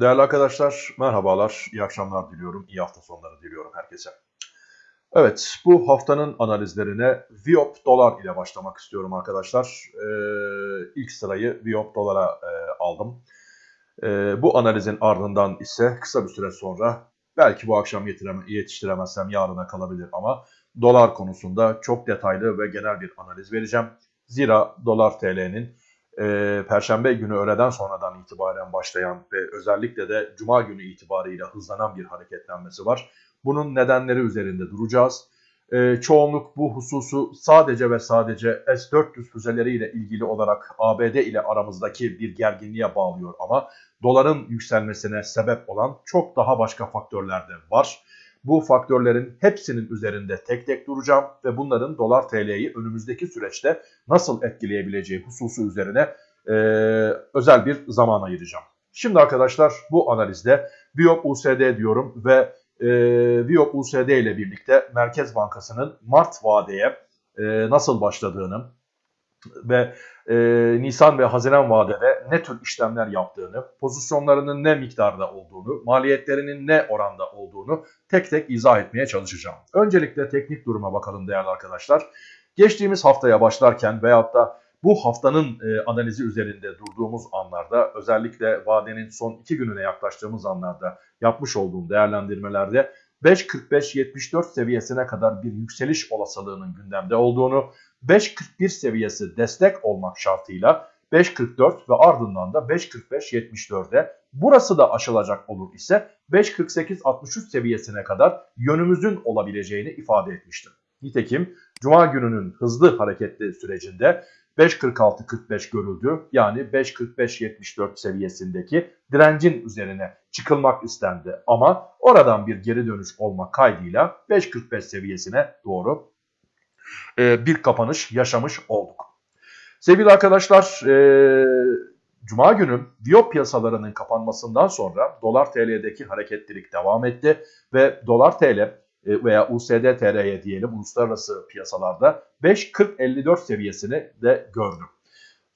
Değerli arkadaşlar, merhabalar, iyi akşamlar diliyorum, iyi hafta sonları diliyorum herkese. Evet, bu haftanın analizlerine Viop dolar ile başlamak istiyorum arkadaşlar. Ee, ilk sırayı Viop dolara e, aldım. Ee, bu analizin ardından ise kısa bir süre sonra, belki bu akşam yetiştiremezsem yarına kalabilir ama dolar konusunda çok detaylı ve genel bir analiz vereceğim. Zira dolar TL'nin e, Perşembe günü öğleden sonradan itibaren başlayan ve özellikle de Cuma günü itibarıyla hızlanan bir hareketlenmesi var. Bunun nedenleri üzerinde duracağız. E, çoğunluk bu hususu sadece ve sadece S-400 füzeleriyle ilgili olarak ABD ile aramızdaki bir gerginliğe bağlıyor ama doların yükselmesine sebep olan çok daha başka faktörler de var. Bu faktörlerin hepsinin üzerinde tek tek duracağım ve bunların dolar TL'yi önümüzdeki süreçte nasıl etkileyebileceği hususu üzerine e, özel bir zaman ayıracağım. Şimdi arkadaşlar bu analizde Biop USD diyorum ve e, Biop USD ile birlikte Merkez Bankası'nın Mart vadeye e, nasıl başladığını ve e, Nisan ve Haziran vadede ne tür işlemler yaptığını, pozisyonlarının ne miktarda olduğunu, maliyetlerinin ne oranda olduğunu tek tek izah etmeye çalışacağım. Öncelikle teknik duruma bakalım değerli arkadaşlar. Geçtiğimiz haftaya başlarken veyahut da bu haftanın e, analizi üzerinde durduğumuz anlarda özellikle vadenin son iki gününe yaklaştığımız anlarda yapmış olduğum değerlendirmelerde 5.45-74 seviyesine kadar bir yükseliş olasılığının gündemde olduğunu, 5.41 seviyesi destek olmak şartıyla 5.44 ve ardından da 5.45-74'e burası da aşılacak olur ise 5.48-63 seviyesine kadar yönümüzün olabileceğini ifade etmiştim. Nitekim Cuma gününün hızlı hareketli sürecinde 5.46-45 görüldü. Yani 5.45-74 seviyesindeki direncin üzerine çıkılmak istendi. Ama oradan bir geri dönüş olma kaydıyla 5.45 seviyesine doğru e, bir kapanış yaşamış olduk. Sevgili arkadaşlar, e, Cuma günü Viyop piyasalarının kapanmasından sonra dolar TL'deki hareketlilik devam etti ve dolar TL veya USD TL'ye diyelim uluslararası piyasalarda 5.40-54 seviyesini de gördü.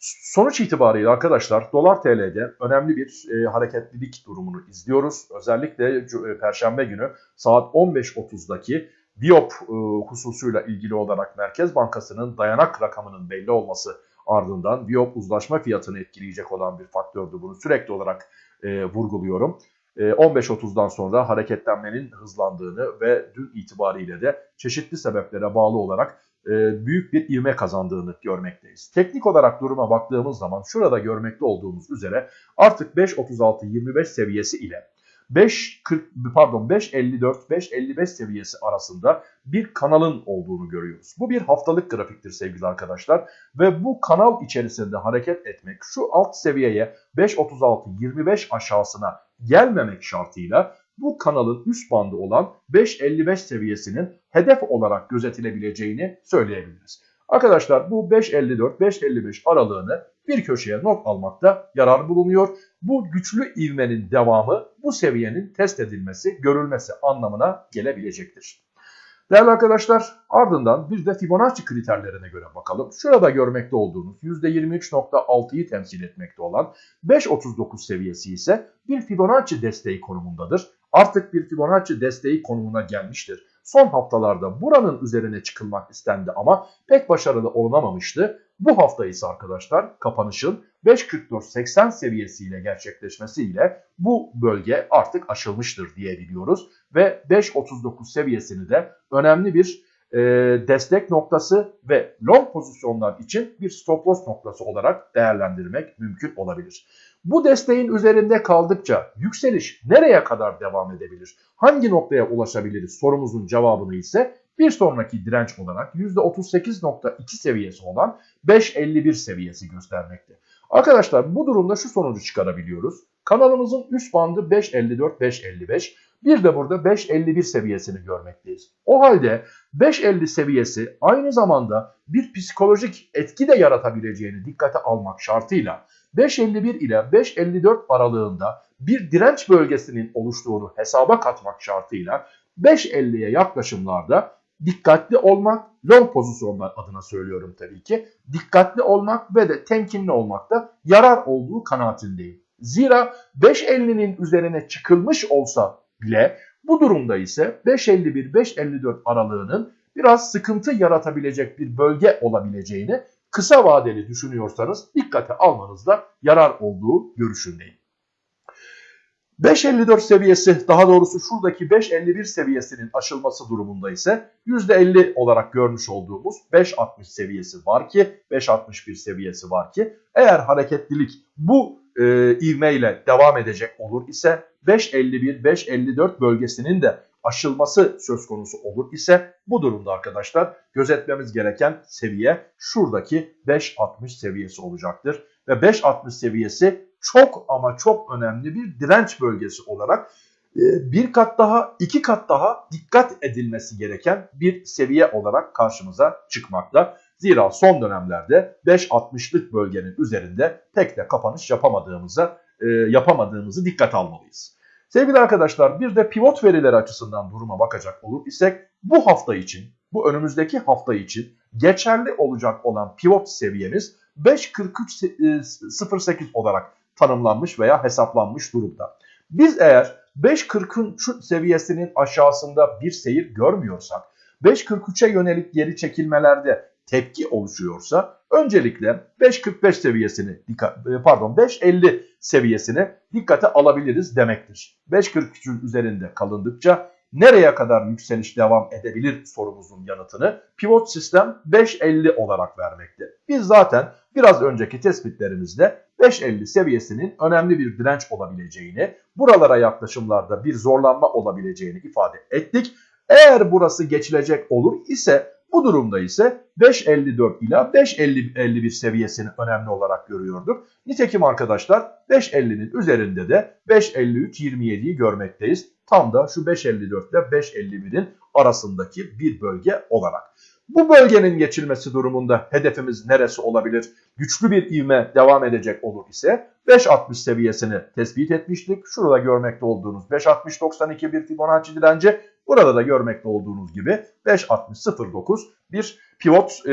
Sonuç itibariyle arkadaşlar dolar TL'de önemli bir e, hareketlilik durumunu izliyoruz. Özellikle e, Perşembe günü saat 15.30'daki Diop e, hususuyla ilgili olarak Merkez Bankası'nın dayanak rakamının belli olması ardından Diop uzlaşma fiyatını etkileyecek olan bir faktördü. Bunu sürekli olarak e, vurguluyorum. E, 15.30'dan sonra hareketlenmenin hızlandığını ve dün itibariyle de çeşitli sebeplere bağlı olarak e, büyük bir ivme kazandığını görmekteyiz. Teknik olarak duruma baktığımız zaman şurada görmekte olduğumuz üzere artık 5.36-25 seviyesi ile 5.40 pardon 5.54 5.55 seviyesi arasında bir kanalın olduğunu görüyoruz. Bu bir haftalık grafiktir sevgili arkadaşlar ve bu kanal içerisinde hareket etmek şu alt seviyeye 5.36 25 aşağısına gelmemek şartıyla bu kanalın üst bandı olan 5.55 seviyesinin hedef olarak gözetilebileceğini söyleyebiliriz. Arkadaşlar bu 5.54-5.55 aralığını bir köşeye not almakta yarar bulunuyor. Bu güçlü ivmenin devamı bu seviyenin test edilmesi, görülmesi anlamına gelebilecektir. Değerli arkadaşlar ardından bir de Fibonacci kriterlerine göre bakalım. Şurada görmekte olduğunuz %23.6'yı temsil etmekte olan 5.39 seviyesi ise bir Fibonacci desteği konumundadır. Artık bir Fibonacci desteği konumuna gelmiştir. Son haftalarda buranın üzerine çıkılmak istendi ama pek başarılı olunamamıştı. Bu hafta ise arkadaşlar kapanışın 5.44.80 seviyesiyle gerçekleşmesiyle bu bölge artık aşılmıştır diyebiliyoruz. Ve 5.39 seviyesini de önemli bir e, destek noktası ve long pozisyonlar için bir stop loss noktası olarak değerlendirmek mümkün olabilir. Bu desteğin üzerinde kaldıkça yükseliş nereye kadar devam edebilir? Hangi noktaya ulaşabiliriz sorumuzun cevabını ise bir sonraki direnç olarak %38.2 seviyesi olan 5.51 seviyesi göstermekte. Arkadaşlar bu durumda şu sonucu çıkarabiliyoruz. Kanalımızın üst bandı 5.54-5.55. Bir de burada 5.51 seviyesini görmekteyiz. O halde 5.50 seviyesi aynı zamanda bir psikolojik etki de yaratabileceğini dikkate almak şartıyla 5.51 ile 5.54 aralığında bir direnç bölgesinin oluştuğunu hesaba katmak şartıyla 5.50'ye yaklaşımlarda dikkatli olmak, long pozisyonlar adına söylüyorum tabii ki, dikkatli olmak ve de temkinli olmakta yarar olduğu kanaatindeyim. Zira 5.50'nin üzerine çıkılmış olsa bile bu durumda ise 5.51-5.54 aralığının biraz sıkıntı yaratabilecek bir bölge olabileceğini kısa vadeli düşünüyorsanız dikkate almanızda yarar olduğu görüşündeyim. 5.54 seviyesi daha doğrusu şuradaki 5.51 seviyesinin aşılması durumunda ise %50 olarak görmüş olduğumuz 5.60 seviyesi var ki 5.61 seviyesi var ki eğer hareketlilik bu e, ivmeyle devam edecek olur ise 5.51-5.54 bölgesinin de aşılması söz konusu olur ise bu durumda arkadaşlar gözetmemiz gereken seviye şuradaki 5.60 seviyesi olacaktır. Ve 5.60 seviyesi çok ama çok önemli bir direnç bölgesi olarak e, bir kat daha, iki kat daha dikkat edilmesi gereken bir seviye olarak karşımıza çıkmakta. Zira son dönemlerde 5.60'lık bölgenin üzerinde tek de kapanış yapamadığımıza e, yapamadığımızı dikkat almalıyız. Sevgili arkadaşlar bir de pivot verileri açısından duruma bakacak olur isek bu hafta için, bu önümüzdeki hafta için geçerli olacak olan pivot seviyemiz 5.43.08 olarak tanımlanmış veya hesaplanmış durumda. Biz eğer 5.40'ın şu seviyesinin aşağısında bir seyir görmüyorsak, 5.43'e yönelik geri çekilmelerde tepki oluşuyorsa öncelikle 5.45 seviyesini pardon 5.50 seviyesini dikkate alabiliriz demektir. 5.43'ün üzerinde kalındıkça nereye kadar yükseliş devam edebilir sorumuzun yanıtını pivot sistem 5.50 olarak vermekte. Biz zaten biraz önceki tespitlerimizde 5.50 seviyesinin önemli bir direnç olabileceğini, buralara yaklaşımlarda bir zorlanma olabileceğini ifade ettik. Eğer burası geçilecek olur ise bu durumda ise 5.54 ila 5.51 seviyesini önemli olarak görüyorduk. Nitekim arkadaşlar 5.50'nin üzerinde de 5.53-27'yi görmekteyiz. Tam da şu 5.54 ile 5.51'in arasındaki bir bölge olarak. Bu bölgenin geçilmesi durumunda hedefimiz neresi olabilir? Güçlü bir ivme devam edecek olur ise 5.60 seviyesini tespit etmiştik. Şurada görmekte olduğunuz 5.60-92 bir Fibonacci direnci. Burada da görmekte olduğunuz gibi 5.60-09 bir pivot e,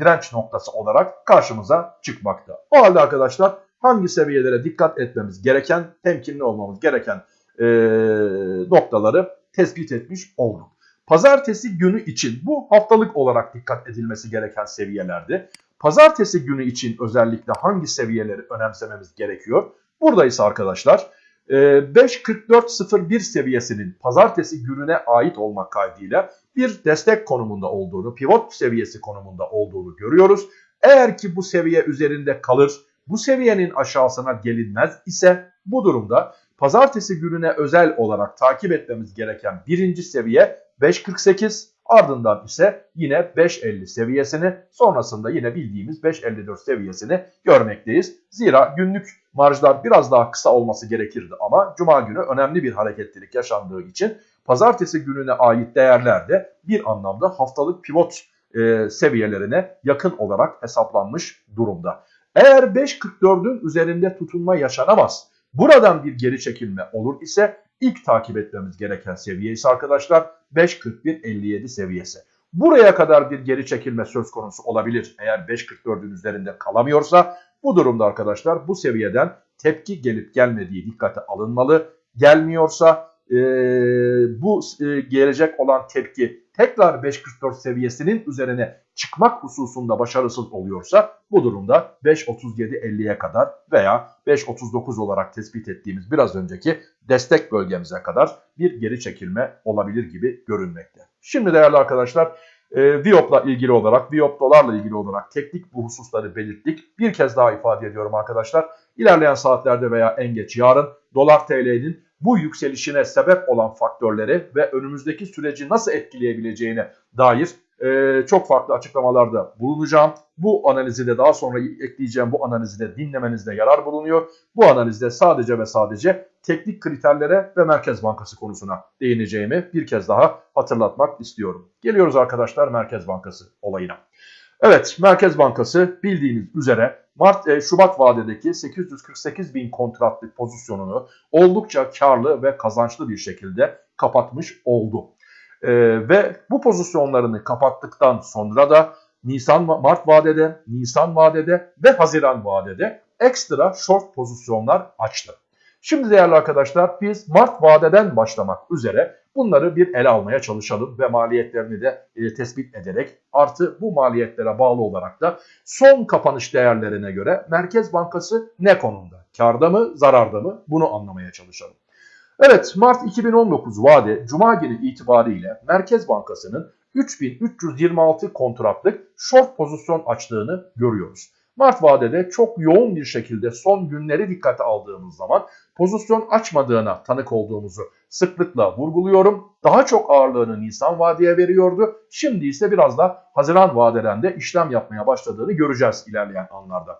direnç noktası olarak karşımıza çıkmakta. O halde arkadaşlar hangi seviyelere dikkat etmemiz gereken, temkinli olmamız gereken e, noktaları tespit etmiş olduk. Pazartesi günü için bu haftalık olarak dikkat edilmesi gereken seviyelerdi. Pazartesi günü için özellikle hangi seviyeleri önemsememiz gerekiyor? Burada ise arkadaşlar 5.44.01 seviyesinin pazartesi gününe ait olmak kaydıyla bir destek konumunda olduğunu, pivot seviyesi konumunda olduğunu görüyoruz. Eğer ki bu seviye üzerinde kalır, bu seviyenin aşağısına gelinmez ise bu durumda pazartesi gününe özel olarak takip etmemiz gereken birinci seviye 5.48 ardından ise yine 5.50 seviyesini sonrasında yine bildiğimiz 5.54 seviyesini görmekteyiz. Zira günlük marjlar biraz daha kısa olması gerekirdi ama cuma günü önemli bir hareketlilik yaşandığı için pazartesi gününe ait değerler de bir anlamda haftalık pivot e, seviyelerine yakın olarak hesaplanmış durumda. Eğer 5.44'ün üzerinde tutunma yaşanamaz, buradan bir geri çekilme olur ise ilk takip etmemiz gereken seviye ise arkadaşlar 5.41.57 seviyesi. Buraya kadar bir geri çekilme söz konusu olabilir. Eğer 5.44'ün üzerinde kalamıyorsa bu durumda arkadaşlar bu seviyeden tepki gelip gelmediği dikkate alınmalı. Gelmiyorsa e, bu e, gelecek olan tepki tekrar 5.44 seviyesinin üzerine çıkmak hususunda başarısız oluyorsa bu durumda 5.37.50'ye kadar veya 5.39 olarak tespit ettiğimiz biraz önceki destek bölgemize kadar bir geri çekilme olabilir gibi görünmekte. Şimdi değerli arkadaşlar e, Viop'la ilgili olarak, Viop dolarla ilgili olarak teknik bu hususları belirttik. Bir kez daha ifade ediyorum arkadaşlar. İlerleyen saatlerde veya en geç yarın dolar TL'nin bu yükselişine sebep olan faktörleri ve önümüzdeki süreci nasıl etkileyebileceğine dair e, çok farklı açıklamalarda bulunacağım. Bu analizi de daha sonra ekleyeceğim bu analizi de dinlemenizde yarar bulunuyor. Bu analizde sadece ve sadece teknik kriterlere ve Merkez Bankası konusuna değineceğimi bir kez daha hatırlatmak istiyorum. Geliyoruz arkadaşlar Merkez Bankası olayına. Evet Merkez Bankası bildiğiniz üzere Mart e, Şubat vadedeki 848 bin kontratlık pozisyonunu oldukça karlı ve kazançlı bir şekilde kapatmış oldu. E, ve bu pozisyonlarını kapattıktan sonra da Nisan Mart vadede, Nisan vadede ve Haziran vadede ekstra short pozisyonlar açtı. Şimdi değerli arkadaşlar biz Mart vadeden başlamak üzere bunları bir ele almaya çalışalım ve maliyetlerini de e, tespit ederek artı bu maliyetlere bağlı olarak da son kapanış değerlerine göre Merkez Bankası ne konumda? Karda mı, zararda mı? Bunu anlamaya çalışalım. Evet Mart 2019 vade Cuma günü itibariyle Merkez Bankası'nın 3326 kontratlık short pozisyon açtığını görüyoruz. Mart vadede çok yoğun bir şekilde son günleri dikkate aldığımız zaman pozisyon açmadığına tanık olduğumuzu sıklıkla vurguluyorum. Daha çok ağırlığını Nisan vadeye veriyordu. Şimdi ise biraz da Haziran vadeden de işlem yapmaya başladığını göreceğiz ilerleyen anlarda.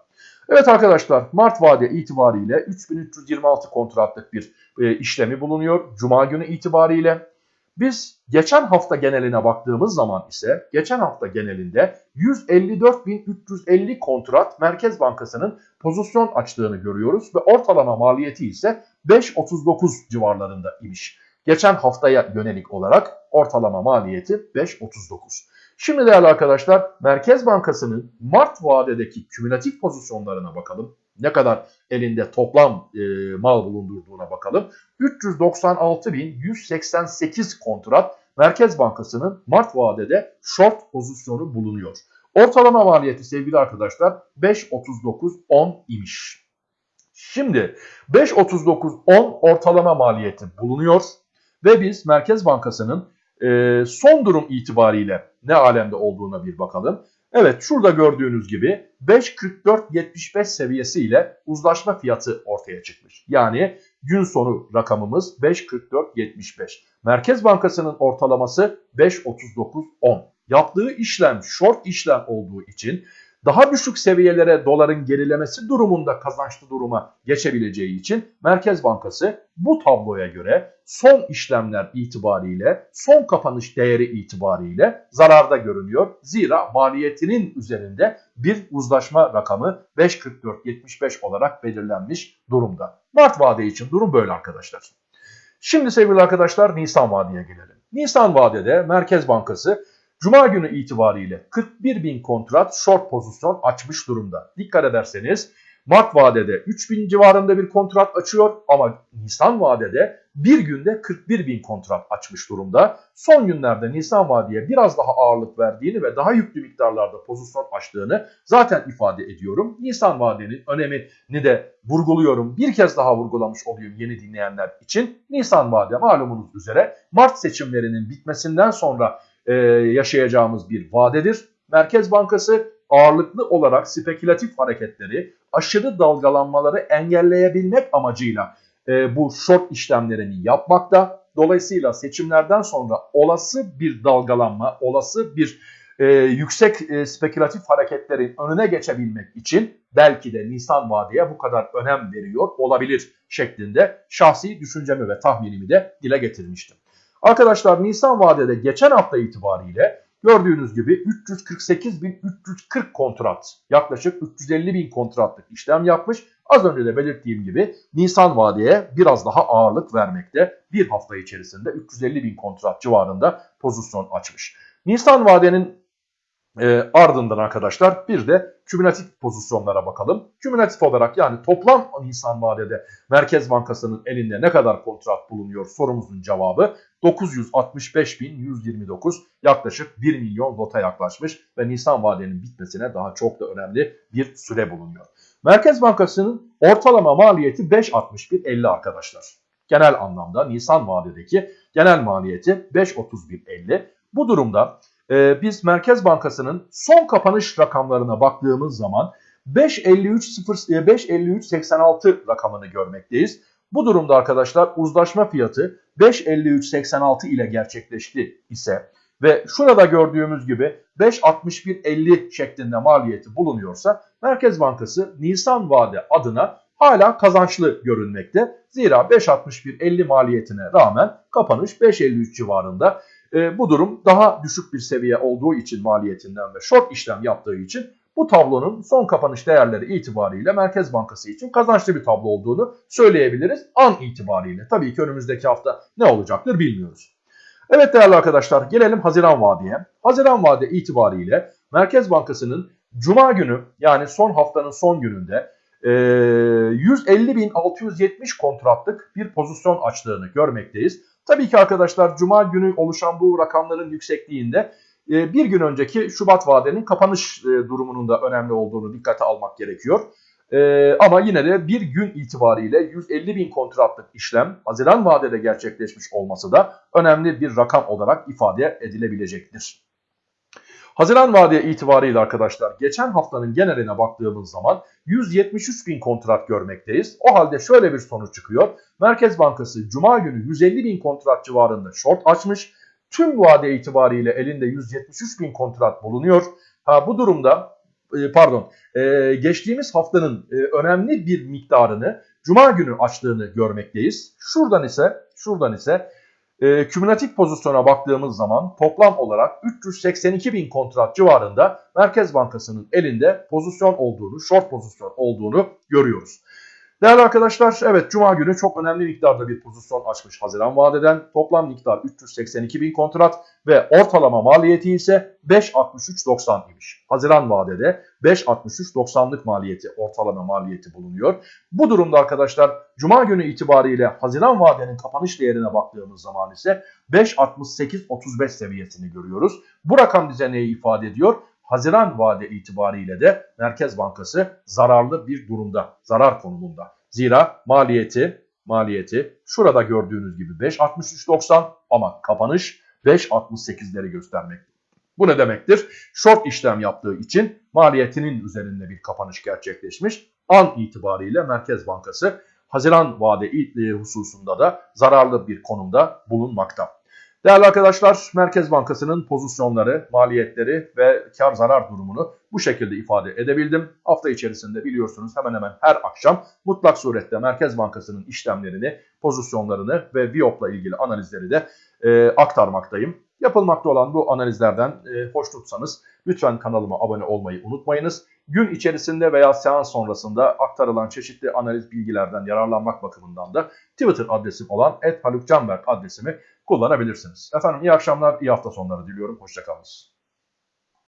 Evet arkadaşlar Mart vade itibariyle 3326 kontratlık bir e, işlemi bulunuyor. Cuma günü itibariyle. Biz geçen hafta geneline baktığımız zaman ise geçen hafta genelinde 154.350 kontrat Merkez Bankası'nın pozisyon açtığını görüyoruz ve ortalama maliyeti ise 5.39 civarlarında imiş. Geçen haftaya yönelik olarak ortalama maliyeti 5.39. Şimdi değerli arkadaşlar Merkez Bankası'nın Mart vadedeki kümülatif pozisyonlarına bakalım. Ne kadar elinde toplam e, mal bulundurduğuna bakalım. 396.188 kontrat Merkez Bankası'nın Mart vadede short pozisyonu bulunuyor. Ortalama maliyeti sevgili arkadaşlar 5.39.10 imiş. Şimdi 5.39.10 ortalama maliyeti bulunuyor ve biz Merkez Bankası'nın e, son durum itibariyle ne alemde olduğuna bir bakalım. Evet şurada gördüğünüz gibi 5.44.75 seviyesi ile uzlaşma fiyatı ortaya çıkmış. Yani gün sonu rakamımız 5.44.75. Merkez Bankası'nın ortalaması 5.39.10. Yaptığı işlem short işlem olduğu için daha düşük seviyelere doların gerilemesi durumunda kazançlı duruma geçebileceği için Merkez Bankası bu tabloya göre son işlemler itibariyle, son kapanış değeri itibariyle zararda görünüyor. Zira maliyetinin üzerinde bir uzlaşma rakamı 5.44.75 olarak belirlenmiş durumda. Mart vade için durum böyle arkadaşlar. Şimdi sevgili arkadaşlar Nisan vadeye gelelim. Nisan vadede Merkez Bankası Cuma günü itibariyle 41 bin kontrat short pozisyon açmış durumda. Dikkat ederseniz Mart vadede 3 bin civarında bir kontrat açıyor ama Nisan vadede bir günde 41 bin kontrat açmış durumda. Son günlerde Nisan vadeye biraz daha ağırlık verdiğini ve daha yüklü miktarlarda pozisyon açtığını zaten ifade ediyorum. Nisan vadenin önemini de vurguluyorum. Bir kez daha vurgulamış olayım yeni dinleyenler için. Nisan vade malumunuz üzere Mart seçimlerinin bitmesinden sonra e, yaşayacağımız bir vadedir. Merkez Bankası ağırlıklı olarak spekülatif hareketleri, aşırı dalgalanmaları engelleyebilmek amacıyla e, bu short işlemlerini yapmakta. Dolayısıyla seçimlerden sonra olası bir dalgalanma, olası bir e, yüksek e, spekülatif hareketlerin önüne geçebilmek için belki de Nisan vadeye bu kadar önem veriyor olabilir şeklinde şahsi düşüncemi ve tahminimi de dile getirmiştim. Arkadaşlar Nisan vadede geçen hafta itibariyle gördüğünüz gibi 348.340 kontrat yaklaşık 350.000 kontratlık işlem yapmış. Az önce de belirttiğim gibi Nisan vadeye biraz daha ağırlık vermekte. Bir hafta içerisinde 350.000 kontrat civarında pozisyon açmış. Nisan vadenin e, ardından arkadaşlar bir de kümülatif pozisyonlara bakalım. Kümülatif olarak yani toplam Nisan vadede Merkez Bankası'nın elinde ne kadar kontrat bulunuyor sorumuzun cevabı 965.129 yaklaşık 1 milyon lota yaklaşmış ve Nisan vadenin bitmesine daha çok da önemli bir süre bulunuyor. Merkez Bankası'nın ortalama maliyeti 5.61.50 arkadaşlar. Genel anlamda Nisan vadedeki genel maliyeti 5.31.50. Bu durumda e, biz Merkez Bankası'nın son kapanış rakamlarına baktığımız zaman 5.53.86 e, rakamını görmekteyiz. Bu durumda arkadaşlar uzlaşma fiyatı 5.53.86 ile gerçekleşti ise ve şurada gördüğümüz gibi 5.61.50 şeklinde maliyeti bulunuyorsa Merkez Bankası Nisan vade adına hala kazançlı görünmekte. Zira 5.61.50 maliyetine rağmen kapanış 5.53 civarında. E, bu durum daha düşük bir seviye olduğu için maliyetinden ve short işlem yaptığı için bu tablonun son kapanış değerleri itibariyle Merkez Bankası için kazançlı bir tablo olduğunu söyleyebiliriz an itibariyle. Tabii ki önümüzdeki hafta ne olacaktır bilmiyoruz. Evet değerli arkadaşlar gelelim Haziran vadeye. Haziran vade itibariyle Merkez Bankası'nın Cuma günü yani son haftanın son gününde e, 150.670 kontratlık bir pozisyon açtığını görmekteyiz. Tabii ki arkadaşlar Cuma günü oluşan bu rakamların yüksekliğinde e, bir gün önceki Şubat vadenin kapanış e, durumunun da önemli olduğunu dikkate almak gerekiyor. E, ama yine de bir gün itibariyle 150 bin kontratlık işlem Haziran vadede gerçekleşmiş olması da önemli bir rakam olarak ifade edilebilecektir. Haziran vadeye itibariyle arkadaşlar geçen haftanın geneline baktığımız zaman 173 bin kontrat görmekteyiz. O halde şöyle bir sonuç çıkıyor. Merkez Bankası Cuma günü 150 bin kontrat civarında short açmış. Tüm vade itibariyle elinde 173 bin kontrat bulunuyor. Ha, bu durumda e, pardon e, geçtiğimiz haftanın e, önemli bir miktarını Cuma günü açtığını görmekteyiz. Şuradan ise şuradan ise e, kümülatif pozisyona baktığımız zaman toplam olarak 382 bin kontrat civarında Merkez Bankası'nın elinde pozisyon olduğunu, short pozisyon olduğunu görüyoruz. Değerli arkadaşlar evet Cuma günü çok önemli miktarda bir pozisyon açmış Haziran vadeden. Toplam miktar 382 bin kontrat ve ortalama maliyeti ise 5.63.90 imiş. Haziran vadede 5.63.90'lık maliyeti ortalama maliyeti bulunuyor. Bu durumda arkadaşlar Cuma günü itibariyle Haziran vadenin kapanış değerine baktığımız zaman ise 5.68.35 seviyesini görüyoruz. Bu rakam bize neyi ifade ediyor? Haziran vade itibariyle de Merkez Bankası zararlı bir durumda, zarar konumunda. Zira maliyeti, maliyeti şurada gördüğünüz gibi 5.63.90 ama kapanış 5.68'leri göstermek. Bu ne demektir? Short işlem yaptığı için maliyetinin üzerinde bir kapanış gerçekleşmiş. An itibariyle Merkez Bankası Haziran vade hususunda da zararlı bir konumda bulunmakta. Değerli arkadaşlar Merkez Bankası'nın pozisyonları, maliyetleri ve kar zarar durumunu bu şekilde ifade edebildim. Hafta içerisinde biliyorsunuz hemen hemen her akşam mutlak surette Merkez Bankası'nın işlemlerini, pozisyonlarını ve VIOP'la ilgili analizleri de e, aktarmaktayım. Yapılmakta olan bu analizlerden e, hoşnutsanız lütfen kanalıma abone olmayı unutmayınız. Gün içerisinde veya seans sonrasında aktarılan çeşitli analiz bilgilerden yararlanmak bakımından da Twitter adresim olan @halukcanberk adresimi kullanabilirsiniz. Efendim iyi akşamlar, iyi hafta sonları diliyorum. Hoşçakalınız.